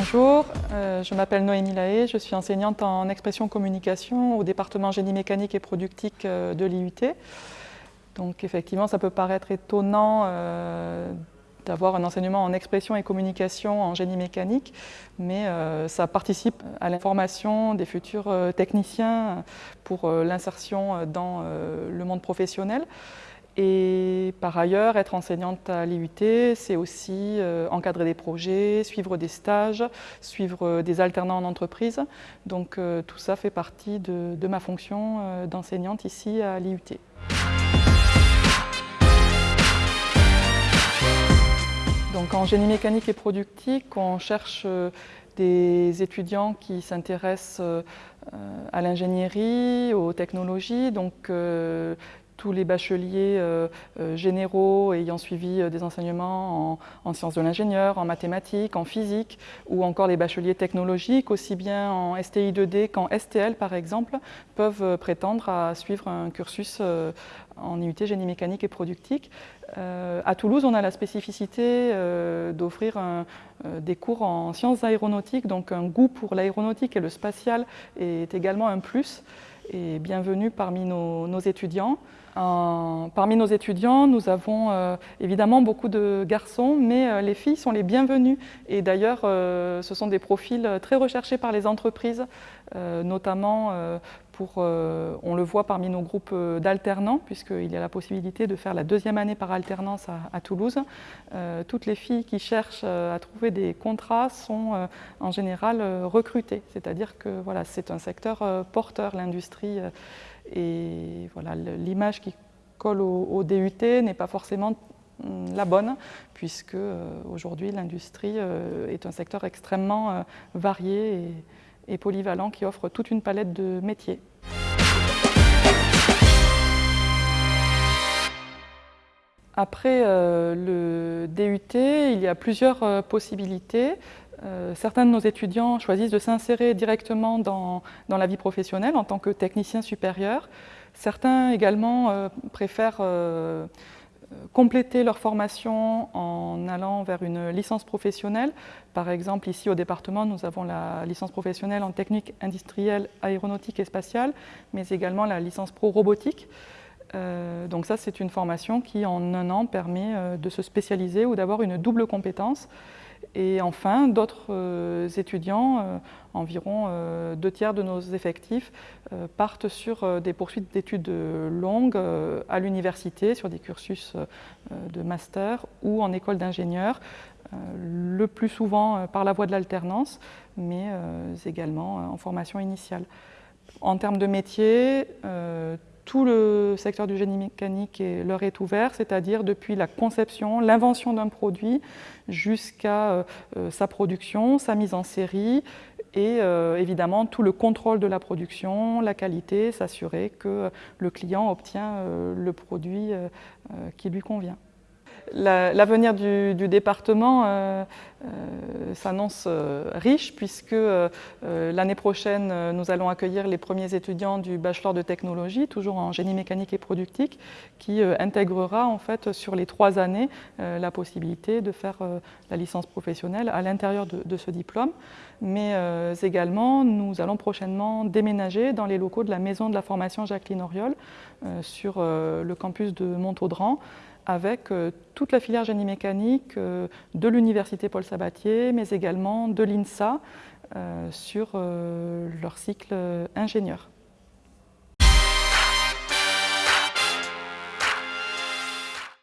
Bonjour, euh, je m'appelle Noémie Lahaye, je suis enseignante en expression communication au département génie mécanique et productique euh, de l'IUT. Donc effectivement, ça peut paraître étonnant euh, d'avoir un enseignement en expression et communication en génie mécanique, mais ça participe à l'information des futurs techniciens pour l'insertion dans le monde professionnel. Et par ailleurs, être enseignante à l'IUT, c'est aussi euh, encadrer des projets, suivre des stages, suivre euh, des alternants en entreprise. Donc euh, tout ça fait partie de, ma fonction d'enseignante ici à l'IUT. Donc en génie mécanique et productique, on cherche des étudiants qui s'intéressent à l'ingénierie, aux technologies, donc tous les bacheliers euh, euh, généraux ayant suivi euh, des enseignements en, sciences de l'ingénieur, en mathématiques, en physique, ou encore les bacheliers technologiques, aussi bien en STI 2D qu'en STL par exemple, peuvent prétendre à suivre un cursus en IUT génie mécanique et productique. à Toulouse, on a la spécificité d'offrir des cours en sciences aéronautiques, donc un goût pour l'aéronautique et le spatial est également un plus et bienvenue parmi nos, étudiants. Parmi nos étudiants, nous avons euh, évidemment beaucoup de garçons, mais euh, les filles sont les bienvenues. Et d'ailleurs, euh, ce sont des profils très recherchés par les entreprises, notamment euh, on le voit parmi nos groupes d'alternants, puisqu'il y a la possibilité de faire la deuxième année par alternance à, Toulouse. Euh, toutes les filles qui cherchent à trouver des contrats sont en général recrutées, c'est-à-dire que voilà, c'est un secteur porteur, l'industrie, et voilà, l'image qui colle au, DUT n'est pas forcément hum, la bonne, puisque aujourd'hui l'industrie est un secteur extrêmement varié et polyvalent qui offre toute une palette de métiers. Après euh, le DUT, il y a plusieurs euh, possibilités. Euh, certains de nos étudiants choisissent de s'insérer directement dans, la vie professionnelle en tant que technicien supérieur. Certains également préfèrent compléter leur formation en allant vers une licence professionnelle. Par exemple, ici au département, nous avons la licence professionnelle en technique industrielle, aéronautique et spatiale, mais également la licence pro robotique. Euh, donc ça, c'est une formation qui, en un an, permet euh, de se spécialiser ou d'avoir une double compétence. Et enfin, d'autres euh, étudiants, environ deux tiers de nos effectifs, partent sur des poursuites d'études longues à l'université, sur des cursus de master ou en école d'ingénieur, le plus souvent par la voie de l'alternance, mais également en formation initiale. En termes de métier, tout le secteur du génie mécanique leur est ouvert, c'est-à-dire depuis la conception, l'invention d'un produit jusqu'à euh, euh, sa production, sa mise en série et euh, évidemment tout le contrôle de la production, la qualité, s'assurer que le client obtient le produit qui lui convient. L'avenir du, département euh, euh, s'annonce euh, riche puisque l'année prochaine, nous allons accueillir les premiers étudiants du bachelor de technologie, toujours en génie mécanique et productique, qui intégrera en fait sur les trois années la possibilité de faire la licence professionnelle à l'intérieur de, ce diplôme. Mais également, nous allons prochainement déménager dans les locaux de la Maison de la formation Jacqueline Auriol sur le campus de Montaudran avec euh, toute la filière génie mécanique euh, de l'université Paul Sabatier, mais également de l'INSA euh, sur leur cycle ingénieur.